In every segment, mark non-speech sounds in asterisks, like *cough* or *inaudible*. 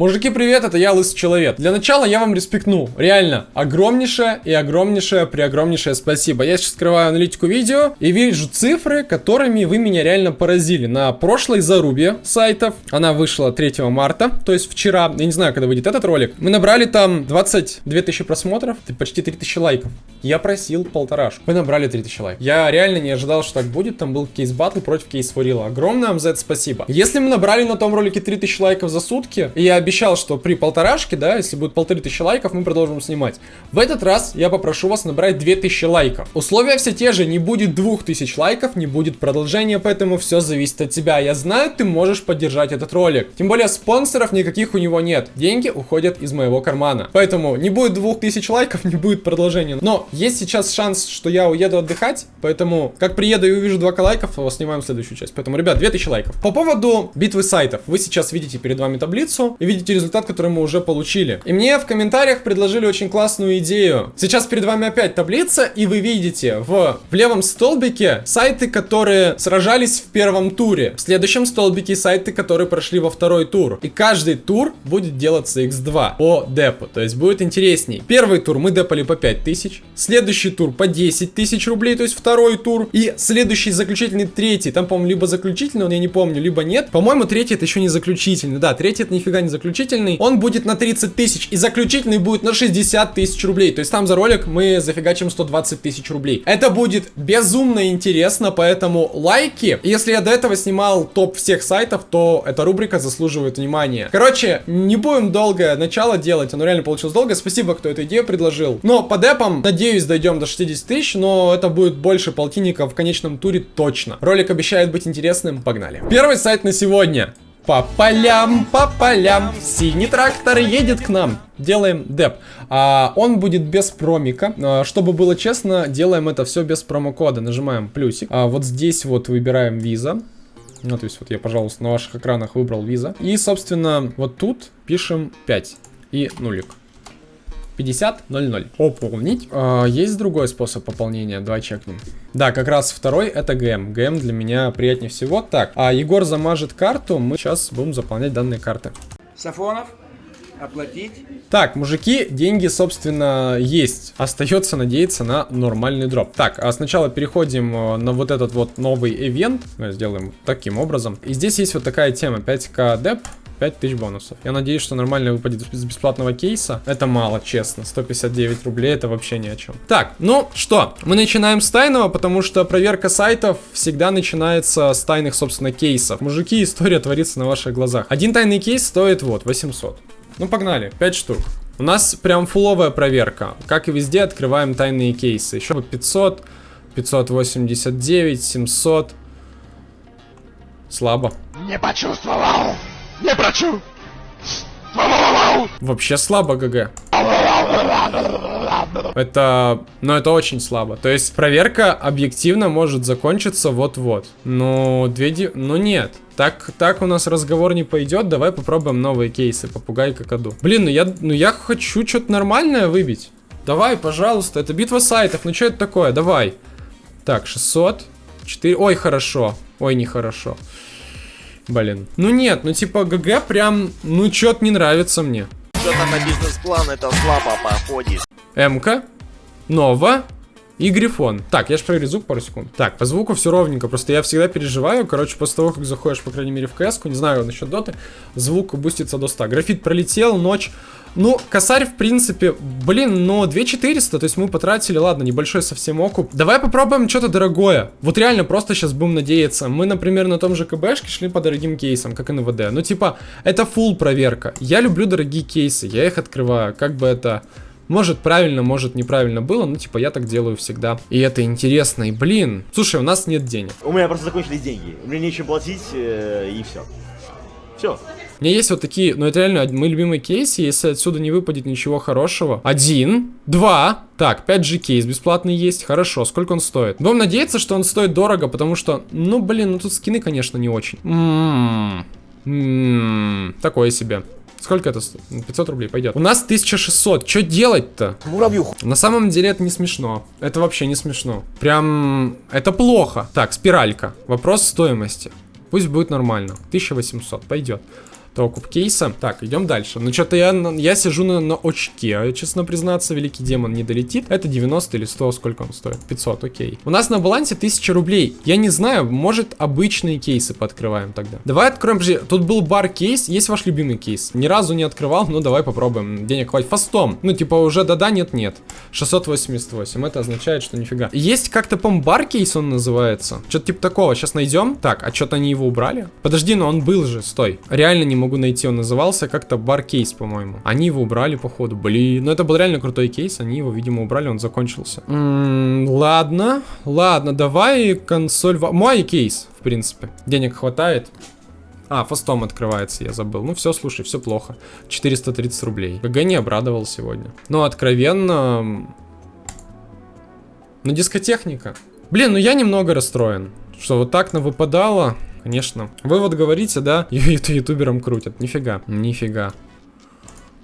Мужики, привет, это я, Лысый Человек. Для начала я вам респектну. Реально, огромнейшее и огромнейшее, преогромнейшее спасибо. Я сейчас скрываю аналитику видео и вижу цифры, которыми вы меня реально поразили. На прошлой зарубе сайтов, она вышла 3 марта, то есть вчера, я не знаю, когда выйдет этот ролик, мы набрали там 22 тысячи просмотров, почти 3 тысячи лайков. Я просил полторашку. Мы набрали 3000 лайков. Я реально не ожидал, что так будет. Там был кейс батл против кейс форила. Огромное вам за это спасибо. Если мы набрали на том ролике 3000 лайков за сутки, и я обещал, что при полторашке, да, если будет полторы тысячи лайков, мы продолжим снимать. В этот раз я попрошу вас набрать 2000 лайков. Условия все те же, не будет 2000 лайков, не будет продолжения, поэтому все зависит от тебя. Я знаю, ты можешь поддержать этот ролик. Тем более спонсоров никаких у него нет. Деньги уходят из моего кармана. Поэтому не будет 2000 лайков, не будет продолжения. Но есть сейчас шанс, что я уеду отдыхать, поэтому как приеду и увижу 2 лайков, снимаем следующую часть. Поэтому, ребят, 2000 лайков. По поводу битвы сайтов. Вы сейчас видите перед вами таблицу и видите результат, который мы уже получили. И мне в комментариях предложили очень классную идею. Сейчас перед вами опять таблица, и вы видите в, в левом столбике сайты, которые сражались в первом туре. В следующем столбике сайты, которые прошли во второй тур. И каждый тур будет делаться x2 по депу. То есть будет интересней. Первый тур мы депали по 5000. Следующий тур по 10 тысяч рублей, то есть второй тур. И следующий заключительный третий. Там, по-моему, либо заключительный, он я не помню, либо нет. По-моему, третий это еще не заключительный. Да, третий это нифига не заключительный. Он будет на 30 тысяч. И заключительный будет на 60 тысяч рублей. То есть там за ролик мы зафигачим 120 тысяч рублей. Это будет безумно интересно, поэтому лайки. Если я до этого снимал топ всех сайтов, то эта рубрика заслуживает внимания. Короче, не будем долгое начало делать. Оно реально получилось долго. Спасибо, кто эту идею предложил. Но по депам, надеюсь, дойдем до 60 тысяч, но это будет больше полтинника в конечном туре точно. Ролик обещает быть интересным. Погнали. Первый сайт на сегодня. По полям, по полям, синий трактор едет к нам. Делаем деп. А, он будет без промика. А, чтобы было честно, делаем это все без промокода. Нажимаем плюсик. А, вот здесь вот выбираем виза. Ну, то есть вот я, пожалуйста, на ваших экранах выбрал виза. И, собственно, вот тут пишем 5 и нулик. 50.00. Пополнить. А, есть другой способ пополнения, давай чекнем. Да, как раз второй это ГМ. ГМ для меня приятнее всего. Так, а Егор замажет карту, мы сейчас будем заполнять данные карты. Сафонов, оплатить. Так, мужики, деньги, собственно, есть. Остается надеяться на нормальный дроп. Так, а сначала переходим э, на вот этот вот новый ивент. Сделаем таким образом. И здесь есть вот такая тема. 5к деп. 5000 бонусов. Я надеюсь, что нормально выпадет из бесплатного кейса. Это мало, честно. 159 рублей, это вообще ни о чем. Так, ну что, мы начинаем с тайного, потому что проверка сайтов всегда начинается с тайных, собственно, кейсов. Мужики, история творится на ваших глазах. Один тайный кейс стоит вот 800. Ну, погнали, 5 штук. У нас прям фуловая проверка. Как и везде, открываем тайные кейсы. Еще по 500, 589, 700. Слабо. Не почувствовал. Не прочу. Вообще слабо, ГГ. Это... Ну, это очень слабо. То есть, проверка объективно может закончиться вот-вот. Но две... Ди... Ну, нет. Так, так у нас разговор не пойдет. Давай попробуем новые кейсы. Попугай какаду. Блин, ну я, ну я хочу что-то нормальное выбить. Давай, пожалуйста. Это битва сайтов. Ну, что это такое? Давай. Так, 600. 4... Ой, хорошо. Ой, нехорошо. хорошо. Блин. Ну нет, ну типа ГГ прям, ну чё-то не нравится мне. Что-то на бизнес-план это слабо походит. МК, Нова и Грифон. Так, я же проверю звук пару секунд. Так, по звуку все ровненько, просто я всегда переживаю, короче, после того, как заходишь, по крайней мере, в кс не знаю насчет доты, звук бустится до 100. Графит пролетел, ночь, ну, косарь, в принципе, блин, но 2400, то есть мы потратили, ладно, небольшой совсем окуп. Давай попробуем что-то дорогое. Вот реально просто сейчас будем надеяться. Мы, например, на том же КБшке шли по дорогим кейсам, как НВД. Ну, типа, это full проверка. Я люблю дорогие кейсы, я их открываю. Как бы это... Может правильно, может неправильно было, но типа я так делаю всегда. И это интересно, и блин. Слушай, у нас нет денег. У меня просто закончились деньги. Мне нечем платить, э, и все. Все. У меня есть вот такие, ну это реально мои любимые кейсы, если отсюда не выпадет ничего хорошего. Один, два, так, 5G кейс бесплатный есть, хорошо, сколько он стоит? Будем надеяться, что он стоит дорого, потому что, ну блин, ну тут скины, конечно, не очень. Ммм, ммм, такое себе. Сколько это стоит? 500 рублей пойдет. У нас 1600. Что делать-то? Муравью. На самом деле это не смешно. Это вообще не смешно. Прям... Это плохо. Так, спиралька. Вопрос стоимости. Пусть будет нормально. 1800. Пойдет. Окуп кейса. Так, идем дальше. Ну, что-то я, я сижу на, на очке, честно признаться, великий демон не долетит. Это 90 или 100, сколько он стоит? 500, окей. У нас на балансе 1000 рублей. Я не знаю, может обычные кейсы пооткрываем тогда. Давай откроем, подожди, тут был бар кейс, есть ваш любимый кейс? Ни разу не открывал, ну давай попробуем. Денег хватит. Фастом. Ну, типа уже да-да, нет-нет. 688, это означает, что нифига. Есть как-то, по бар кейс он называется. Что-то типа такого, сейчас найдем. Так, а что-то они его убрали? Подожди, но он был же, стой. Реально не могу найти, он назывался как-то бар кейс, по-моему. Они его убрали, походу. Блин, ну это был реально крутой кейс, они его, видимо, убрали, он закончился. М -м, ладно, ладно, давай консоль... Мой кейс, в принципе. Денег хватает. А, фастом открывается, я забыл. Ну все, слушай, все плохо. 430 рублей. ГГ не обрадовал сегодня. Но откровенно... Ну, дискотехника. Блин, ну я немного расстроен. Что вот так на выпадало, конечно. Вы вот говорите, да, *laughs* ютуберам крутят. Нифига, нифига.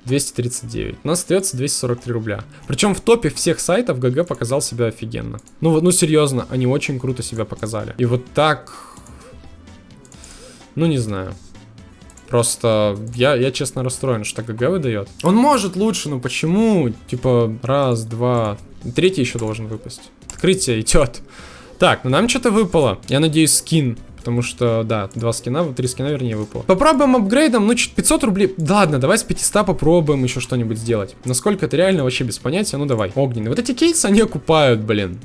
239. У нас остается 243 рубля. Причем в топе всех сайтов ГГ показал себя офигенно. Ну, ну серьезно, они очень круто себя показали. И вот так... Ну, не знаю. Просто я, я честно расстроен, что ГГ выдает. Он может лучше, но почему? Типа, раз, два... Третий еще должен выпасть. Открытие идет. Так, ну нам что-то выпало. Я надеюсь, скин. Потому что, да, два скина, три скина, вернее, выпало. Попробуем апгрейдом, ну, 500 рублей. Да ладно, давай с 500 попробуем еще что-нибудь сделать. Насколько это реально, вообще без понятия. Ну, давай. Огненный. Вот эти кейсы, они окупают, блин.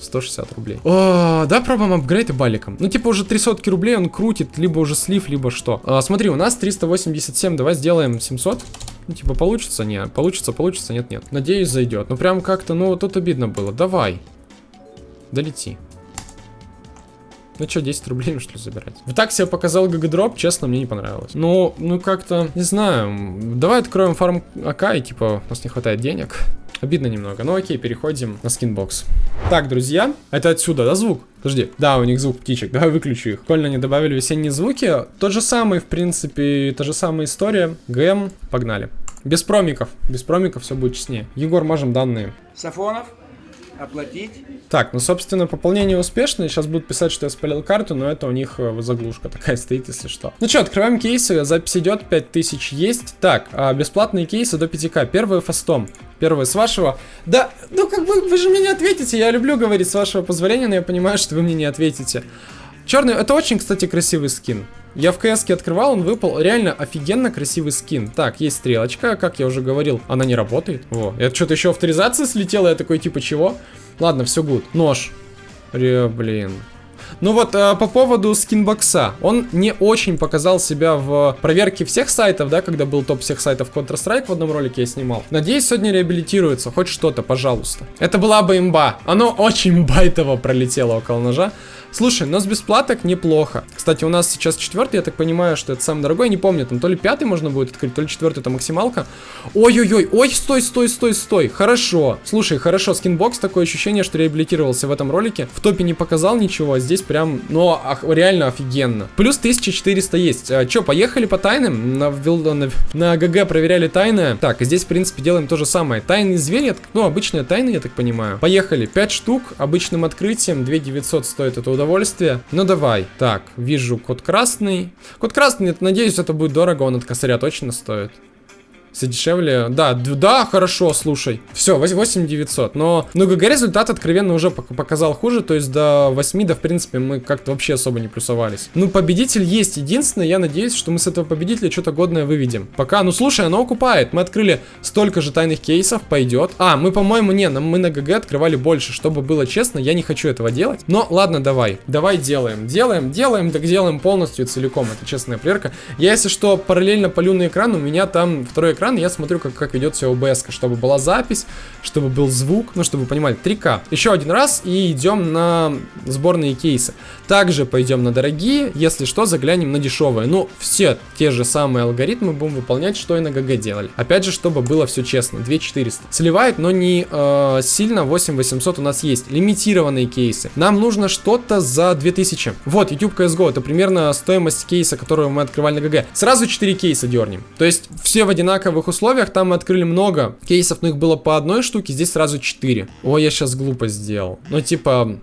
160 рублей. О, да, пробуем апгрейд и баликом. Ну, типа, уже 300 рублей он крутит, либо уже слив, либо что. А, смотри, у нас 387, давай сделаем 700. Ну, типа, получится? Не, получится, получится, нет, нет. Надеюсь, зайдет. Ну, прям как-то, ну, тут обидно было. Давай. Долети. Ну что, 10 рублей, что ли, забирать? В так себе показал гагадроп, честно, мне не понравилось. Ну, ну как-то, не знаю. Давай откроем фарм АК, и типа, у нас не хватает денег. Обидно немного. Ну окей, переходим на скинбокс. Так, друзья, это отсюда, да, звук? Подожди. Да, у них звук птичек. *laughs* Давай выключу их. Прикольно они добавили весенние звуки. Тот же самый, в принципе, та же самая история. ГМ, погнали. Без промиков. Без промиков все будет честнее. Егор, можем данные. Сафонов оплатить. Так, ну, собственно, пополнение успешное. Сейчас будут писать, что я спалил карту, но это у них э, заглушка такая *laughs* стоит, если что. Ну что, открываем кейсы. Запись идет, 5000 есть. Так, а бесплатные кейсы до 5к. Первый фастом. Первый с вашего. Да, ну как бы вы же мне не ответите. Я люблю говорить с вашего позволения, но я понимаю, что вы мне не ответите. Черный, это очень, кстати, красивый скин. Я в КС открывал, он выпал. Реально офигенно красивый скин. Так, есть стрелочка, как я уже говорил, она не работает. Во, это что-то еще авторизация слетела, я такой, типа, чего? Ладно, все гуд. Нож. Ре, блин. Ну вот, э, по поводу Skinbox а. Он не очень показал себя в проверке всех сайтов, да, когда был топ всех сайтов Counter-Strike в одном ролике я снимал. Надеюсь, сегодня реабилитируется. Хоть что-то, пожалуйста. Это была бы имба. Оно очень байтово пролетело около ножа. Слушай, но с бесплаток неплохо. Кстати, у нас сейчас четвертый, я так понимаю, что это самый дорогой. Не помню, там то ли пятый можно будет открыть, то ли четвертый, это максималка. Ой-ой-ой, ой, стой, стой, стой, стой. Хорошо. Слушай, хорошо, Skinbox, такое ощущение, что реабилитировался в этом ролике. В топе не показал ничего, а здесь прям, ну, ах, реально офигенно. Плюс 1400 есть. А, Че, поехали по тайным? На, на, на ГГ проверяли тайны. Так, здесь, в принципе, делаем то же самое. Тайные звери, ну, обычные тайны, я так понимаю. Поехали. 5 штук, обычным открытием, 2900 стоит это удовольствие удовольствие. Ну давай. Так, вижу код красный. Код красный, надеюсь, это будет дорого, он от косаря точно стоит. Все дешевле. Да, да, хорошо, слушай. Все, 8900. Но, ну, ГГ результат откровенно уже показал хуже. То есть до 8, да, в принципе, мы как-то вообще особо не плюсовались. Ну, победитель есть. Единственное, я надеюсь, что мы с этого победителя что-то годное выведем. Пока, ну, слушай, оно окупает. Мы открыли столько же тайных кейсов, пойдет. А, мы, по-моему, не, мы на ГГ открывали больше. Чтобы было честно, я не хочу этого делать. Но, ладно, давай. Давай делаем. Делаем, делаем, так делаем полностью целиком. Это честная проверка. Я, если что, параллельно полю на экран. У меня там второй экран экран, я смотрю, как, как ведет себя OBS, чтобы была запись, чтобы был звук, ну, чтобы вы понимали, 3К. Еще один раз и идем на сборные кейсы. Также пойдем на дорогие, если что, заглянем на дешевые. Ну, все те же самые алгоритмы будем выполнять, что и на ГГ делали. Опять же, чтобы было все честно, 2400. Сливает, но не э, сильно, 8800 у нас есть. Лимитированные кейсы. Нам нужно что-то за 2000. Вот, YouTube CSGO, это примерно стоимость кейса, которую мы открывали на ГГ. Сразу 4 кейса дернем. То есть, все в одинаковых новых условиях. Там мы открыли много кейсов, но их было по одной штуке, здесь сразу 4. Ой, я сейчас глупо сделал. Ну, типа...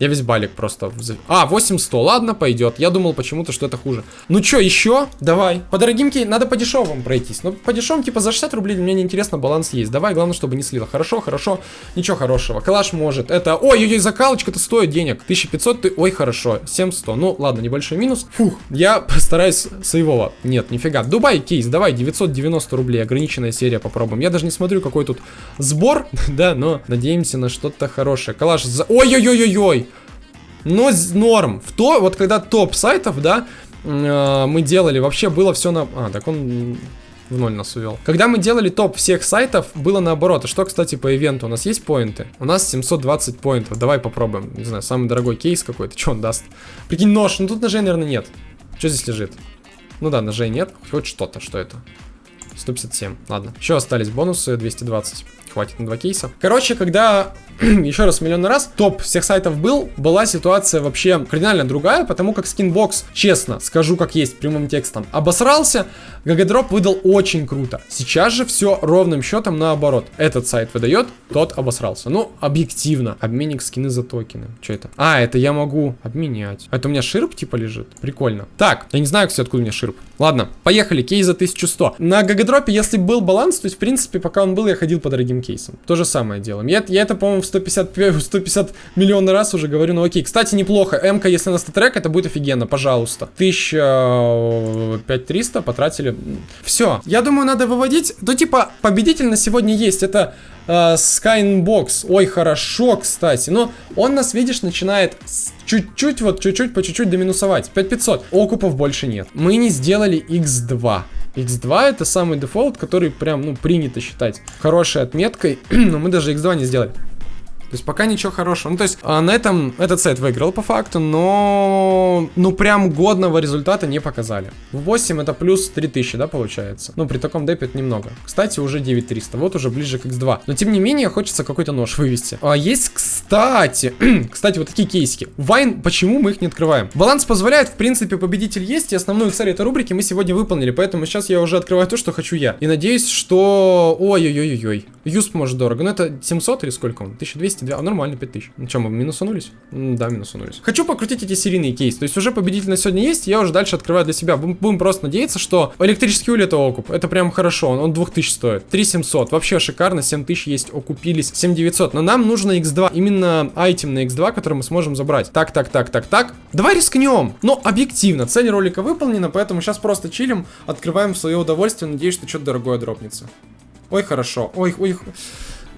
Я весь балик просто... А, 8100, ладно, пойдет. Я думал почему-то, что это хуже. Ну чё, еще? Давай. По дорогим кей... Надо по дешевым пройтись. Ну, по дешевым, типа, за 60 рублей мне не интересно, баланс есть. Давай, главное, чтобы не слило. Хорошо, хорошо. Ничего хорошего. Калаш может. Это... Ой-ой-ой, закалочка-то стоит денег. 1500 ты... Ой, хорошо. 700. Ну, ладно, небольшой минус. Фух, я постараюсь своего. Нет, нифига. Дубай кейс, давай, 990 рублей. Ограниченная серия попробуем. Я даже не смотрю, какой тут сбор, *laughs* да, но надеемся на что-то хорошее. Калаш за... Ой-ой-ой-ой-ой! Но норм. В то, вот когда топ сайтов, да, э, мы делали, вообще было все на... А, так он в ноль нас увел. Когда мы делали топ всех сайтов, было наоборот. А что, кстати, по ивенту? У нас есть поинты? У нас 720 поинтов. Давай попробуем. Не знаю, самый дорогой кейс какой-то. Что он даст? Прикинь, нож. Ну тут ножей, наверное, нет. Что здесь лежит? Ну да, ножей нет. Хоть что-то. Что это? 157. Ладно. Еще остались бонусы 220. Хватит на два кейса. Короче, когда *clears throat* еще раз миллион раз топ всех сайтов был, была ситуация вообще кардинально другая, потому как Skinbox, честно, скажу как есть прямым текстом, обосрался, гагадроп выдал очень круто. Сейчас же все ровным счетом наоборот. Этот сайт выдает, тот обосрался. Ну, объективно. Обменник скины за токены. Что это? А, это я могу обменять. Это у меня ширп типа лежит? Прикольно. Так, я не знаю, кстати, откуда у меня ширп. Ладно, поехали, кейс за 1100. На гагадропе, если был баланс, то есть, в принципе, пока он был, я ходил по дорогим кейсам. То же самое делаем. Я, я это, по-моему, в 150, пе- 150 миллионный раз уже говорю, ну окей. Кстати, неплохо. м если на статрек, это будет офигенно, пожалуйста. 1300 потратили. Все. Я думаю, надо выводить. Ну, типа, победитель на сегодня есть. Это э, Skybox. Ой, хорошо, кстати. Но он нас, видишь, начинает чуть-чуть, вот чуть-чуть, по чуть-чуть доминусовать. 5500. Окупов больше нет. Мы не сделали x2. X2 это самый дефолт, который прям, ну, принято считать хорошей отметкой, *clears throat* но мы даже X2 не сделали. То есть пока ничего хорошего. Ну, то есть а, на этом этот сайт выиграл по факту, но ну прям годного результата не показали. В 8 это плюс 3000, да, получается? Ну, при таком депе это немного. Кстати, уже 9300, вот уже ближе к x2. Но тем не менее, хочется какой-то нож вывести. А есть, кстати, *clears throat* кстати, вот такие кейсики. Вайн, почему мы их не открываем? Баланс позволяет, в принципе, победитель есть, и основную цель этой рубрики мы сегодня выполнили, поэтому сейчас я уже открываю то, что хочу я. И надеюсь, что... Ой-ой-ой-ой. Юсп может дорого. Ну, это 700 или сколько он? 1200? А, нормально, 5000. Ну, что, мы минусанулись? М, Да, минусанулись. Хочу покрутить эти серийные кейсы. То есть уже победитель на сегодня есть, я уже дальше открываю для себя. Будем просто надеяться, что электрический улей это окуп. Это прям хорошо, он, он 2000 стоит. 3700, вообще шикарно, 7000 есть, окупились. 7900, но нам нужно x2, именно айтем на x2, который мы сможем забрать. Так, так, так, так, так. Давай рискнем. Но объективно, цель ролика выполнена, поэтому сейчас просто чилим, открываем в свое удовольствие. Надеюсь, что что-то дорогое дропнется. Ой, хорошо. Ой, ой.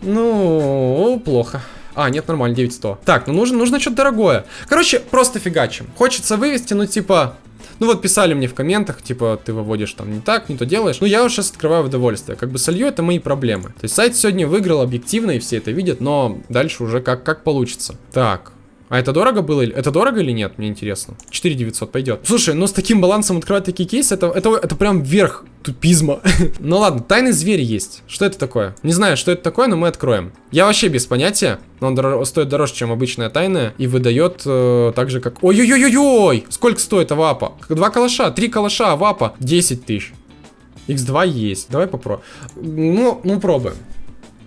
Ну, плохо. А, нет, нормально, 9100. Так, ну нужно, нужно что-то дорогое. Короче, просто фигачим. Хочется вывести, ну типа... Ну вот писали мне в комментах, типа, ты выводишь там не так, не то делаешь. Ну я уже сейчас открываю удовольствие. Как бы солью, это мои проблемы. То есть сайт сегодня выиграл объективно, и все это видят, но дальше уже как, как получится. Так, а это дорого было? Это дорого или нет? Мне интересно. 4900 пойдет. Слушай, ну с таким балансом открывать такие кейсы, это, это, это прям верх тупизма. *laughs* ну ладно, тайный зверь есть. Что это такое? Не знаю, что это такое, но мы откроем. Я вообще без понятия. Но он дор- стоит дороже, чем обычная тайная. И выдает э, так же, как... Ой-ой-ой-ой! Сколько стоит авапа? Два калаша, три калаша, авапа. 10 тысяч. X2 есть. Давай попробуем. Ну, ну пробуем.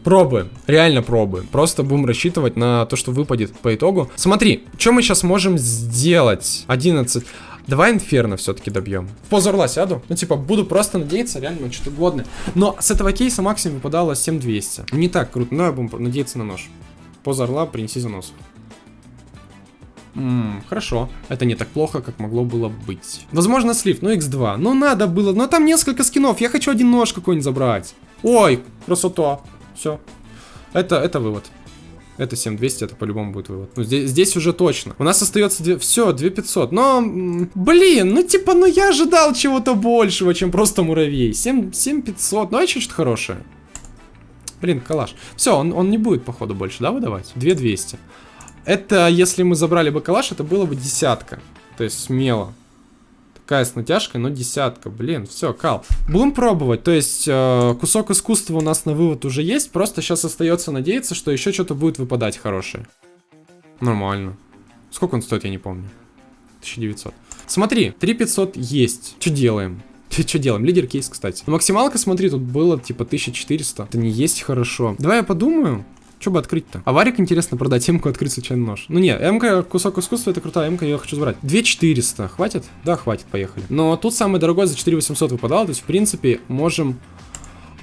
Пробуем, реально пробуем. Просто будем рассчитывать на то, что выпадет по итогу. Смотри, что мы сейчас можем сделать? 11. Давай инферно все-таки добьем. В позу орла сяду. Ну, типа, буду просто надеяться реально на что-то годное. Но с этого кейса максимум выпадало 7200. Не так круто, но я буду надеяться на нож. Поза орла, принеси занос. Ммм, хорошо. Это не так плохо, как могло было быть. Возможно, слив, ну x2. Ну, надо было. Но там несколько скинов. Я хочу один нож какой-нибудь забрать. Ой, красота. Все. Это, это вывод. Это 7200, это по-любому будет вывод. Ну, здесь, здесь уже точно. У нас остается две- все, 2500. Но, блин, ну типа, ну я ожидал чего-то большего, чем просто муравей. 7, 7500, ну а что-то хорошее. Блин, калаш. Все, он, он не будет, походу, больше, да, выдавать? 2200. Это, если мы забрали бы калаш, это было бы десятка. То есть смело. Такая с натяжкой, но десятка. Блин, все, кал. Будем пробовать. То есть э, кусок искусства у нас на вывод уже есть. Просто сейчас остается надеяться, что еще что-то будет выпадать хорошее. Нормально. Сколько он стоит, я не помню. 1900. Смотри, 3500 есть. Что делаем? *laughs* Что делаем? Лидер кейс, кстати. Максималка, смотри, тут было типа 1400. Это не есть хорошо. Давай я подумаю. Что бы открыть-то? Аварик интересно продать, М-ку открыть случайно нож. Ну не, М-ка кусок искусства, это крутая М-ка, я ее хочу забрать. 2400, хватит? Да, хватит, поехали. Но тут самый дорогой за 4800 выпадал, то есть в принципе можем...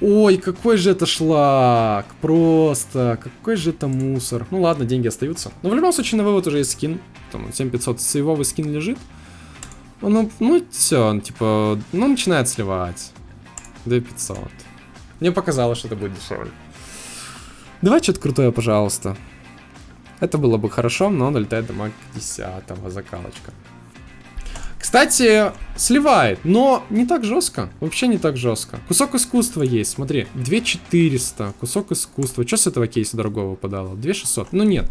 Ой, какой же это шлак, просто, какой же это мусор. Ну ладно, деньги остаются. Но в любом случае на вывод уже есть скин, там 7500 сейвовый скин лежит. Ну, ну все, типа, ну начинает сливать. 2500. Мне показалось, что это будет дешевле. Давай что-то крутое, пожалуйста. Это было бы хорошо, но долетает до маг 10 закалочка. Кстати, сливает, но не так жестко. Вообще не так жестко. Кусок искусства есть, смотри. 2400, кусок искусства. Что с этого кейса дорогого выпадало? 2600. Ну нет.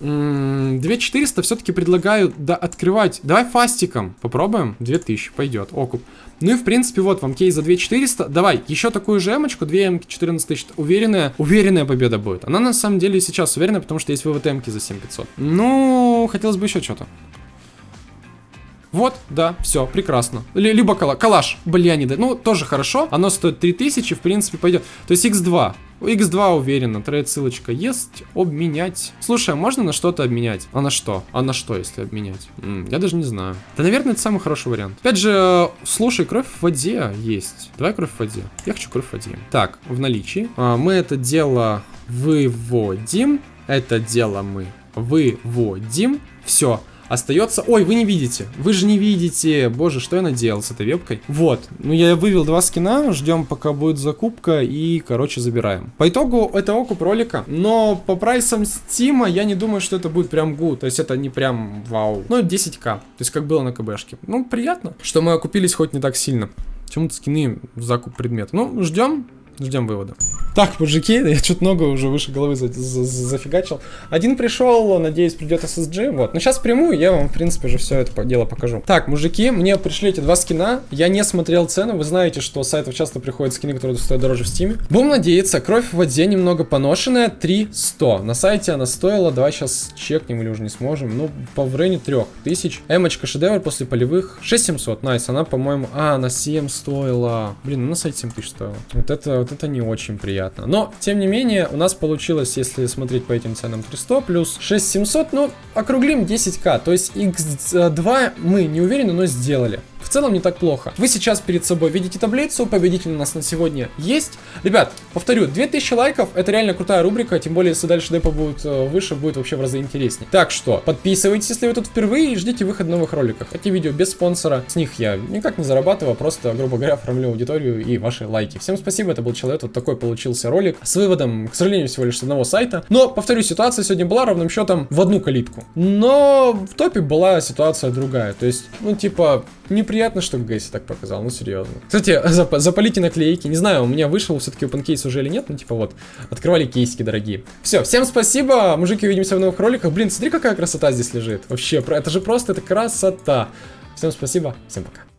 2400 все-таки предлагаю да, открывать. Давай фастиком попробуем. 2000, пойдет, окуп. Ну и в принципе вот вам кейс за 2400. Давай, еще такую же эмочку, 2 эмки, 14 тысяч. Уверенная, уверенная победа будет. Она на самом деле сейчас уверена, потому что есть вывод эмки за 7500. Ну, хотелось бы еще что-то. Вот, да, все, прекрасно. Л либо кала калаш, бля, не да. Ну, тоже хорошо. Оно стоит 3000, в принципе, пойдет. То есть x2. У x2 уверенно, trade ссылочка есть. Обменять. Слушай, а можно на что-то обменять? А на что? А на что, если обменять? М -м, я даже не знаю. Да, наверное, это самый хороший вариант. Опять же, слушай, кровь в воде есть. Давай кровь в воде. Я хочу кровь в воде. Так, в наличии. А, мы это дело выводим. Это дело мы выводим. Все. Остается... Ой, вы не видите. Вы же не видите. Боже, что я наделал с этой вебкой? Вот. Ну, я вывел два скина. Ждем, пока будет закупка. И, короче, забираем. По итогу, это окуп ролика. Но по прайсам Steam а я не думаю, что это будет прям good. То есть это не прям вау. Ну, 10к. То есть как было на КБшке. Ну, приятно, что мы окупились хоть не так сильно. Почему-то скины в закуп предмет. Ну, ждем. Ждем вывода. Так, мужики, я что-то много уже выше головы за за за зафигачил. Один пришел, надеюсь, придет SSG. Вот. Но сейчас прямую, я вам, в принципе, же все это дело покажу. Так, мужики, мне пришли эти два скина. Я не смотрел цену. Вы знаете, что с сайтов часто приходят скины, которые стоят дороже в Steam е. Будем надеяться. Кровь в воде немного поношенная. 300. На сайте она стоила. Давай сейчас чекнем или уже не сможем. Ну, по в районе 3000. Эмочка шедевр после полевых. 6700. Nice. Она, по-моему... А, на 7 стоила. Блин, ну на сайте 7000 стоила. Вот это, вот это не очень приятно. Но, тем не менее, у нас получилось, если смотреть по этим ценам, 300 плюс 6700, ну, округлим 10к. То есть x2 мы не уверены, но сделали в целом не так плохо. Вы сейчас перед собой видите таблицу, победитель у нас на сегодня есть. Ребят, повторю, 2000 лайков, это реально крутая рубрика, тем более, если дальше депо будет э, выше, будет вообще в разы интереснее. Так что, подписывайтесь, если вы тут впервые, и ждите выход новых роликов. Эти видео без спонсора, с них я никак не зарабатываю, а просто, грубо говоря, оформлю аудиторию и ваши лайки. Всем спасибо, это был человек, вот такой получился ролик с выводом, к сожалению, всего лишь с одного сайта. Но, повторю, ситуация сегодня была ровным счетом в одну калитку. Но в топе была ситуация другая, то есть, ну, типа, неприятно, что Гэсси так показал, ну серьезно. Кстати, *laughs* зап запалите наклейки. Не знаю, у меня вышел все-таки open кейс уже или нет, ну типа вот, открывали кейсики дорогие. Все, всем спасибо, мужики, увидимся в новых роликах. Блин, смотри, какая красота здесь лежит. Вообще, это же просто, это красота. Всем спасибо, всем пока.